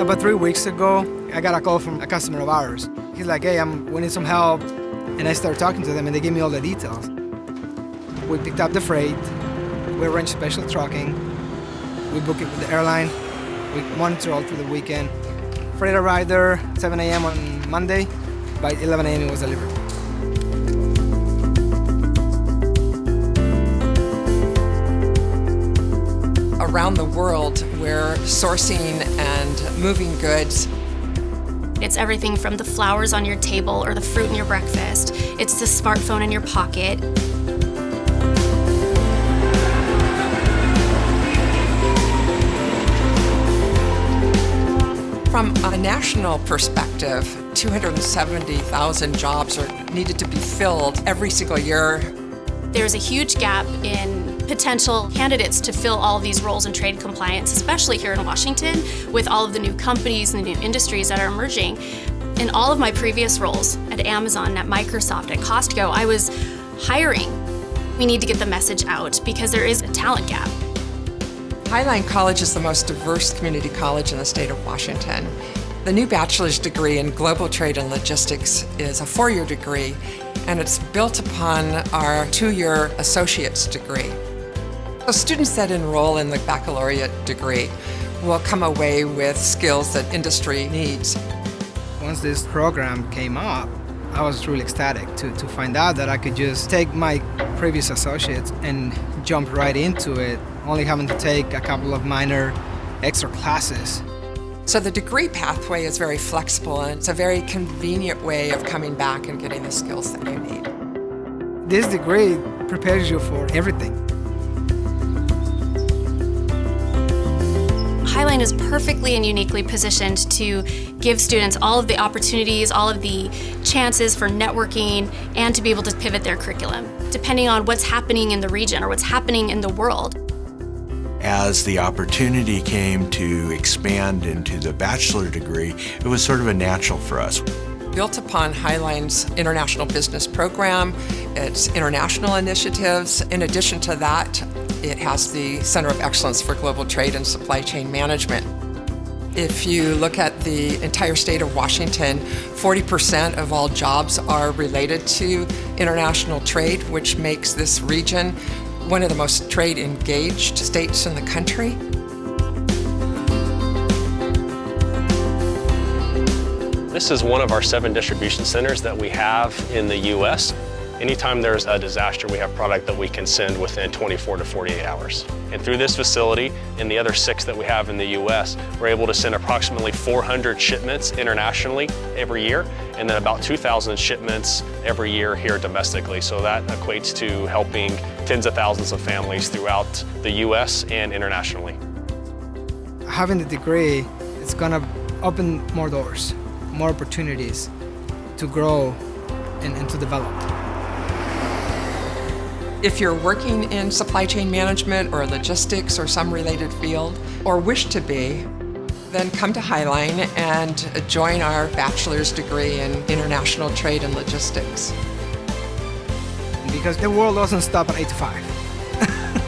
About three weeks ago, I got a call from a customer of ours. He's like, hey, I'm, we need some help. And I started talking to them and they gave me all the details. We picked up the freight, we arranged special trucking, we booked it with the airline, we monitor all through the weekend. Freight arrived there 7 a.m. on Monday, by 11 a.m. it was delivered. Around the world, we're sourcing and moving goods it's everything from the flowers on your table or the fruit in your breakfast. It's the smartphone in your pocket. From a national perspective, 270,000 jobs are needed to be filled every single year. There's a huge gap in potential candidates to fill all of these roles in trade compliance, especially here in Washington, with all of the new companies and the new industries that are emerging. In all of my previous roles at Amazon, at Microsoft, at Costco, I was hiring. We need to get the message out because there is a talent gap. Highline College is the most diverse community college in the state of Washington. The new bachelor's degree in global trade and logistics is a four-year degree and it's built upon our two-year associate's degree. So students that enroll in the baccalaureate degree will come away with skills that industry needs. Once this program came up, I was really ecstatic to, to find out that I could just take my previous associates and jump right into it, only having to take a couple of minor extra classes. So the degree pathway is very flexible and it's a very convenient way of coming back and getting the skills that you need. This degree prepares you for everything. Highline is perfectly and uniquely positioned to give students all of the opportunities, all of the chances for networking, and to be able to pivot their curriculum, depending on what's happening in the region or what's happening in the world. As the opportunity came to expand into the bachelor degree, it was sort of a natural for us. Built upon Highline's International Business Program, its international initiatives. In addition to that, it has the Center of Excellence for Global Trade and Supply Chain Management. If you look at the entire state of Washington, 40% of all jobs are related to international trade, which makes this region one of the most trade engaged states in the country. This is one of our seven distribution centers that we have in the U.S. Anytime there's a disaster, we have product that we can send within 24 to 48 hours. And through this facility and the other six that we have in the U.S., we're able to send approximately 400 shipments internationally every year, and then about 2,000 shipments every year here domestically. So that equates to helping tens of thousands of families throughout the U.S. and internationally. Having the degree, it's gonna open more doors, more opportunities to grow and, and to develop. If you're working in supply chain management or logistics or some related field, or wish to be, then come to Highline and join our bachelor's degree in international trade and logistics. Because the world doesn't stop at 8 to 5.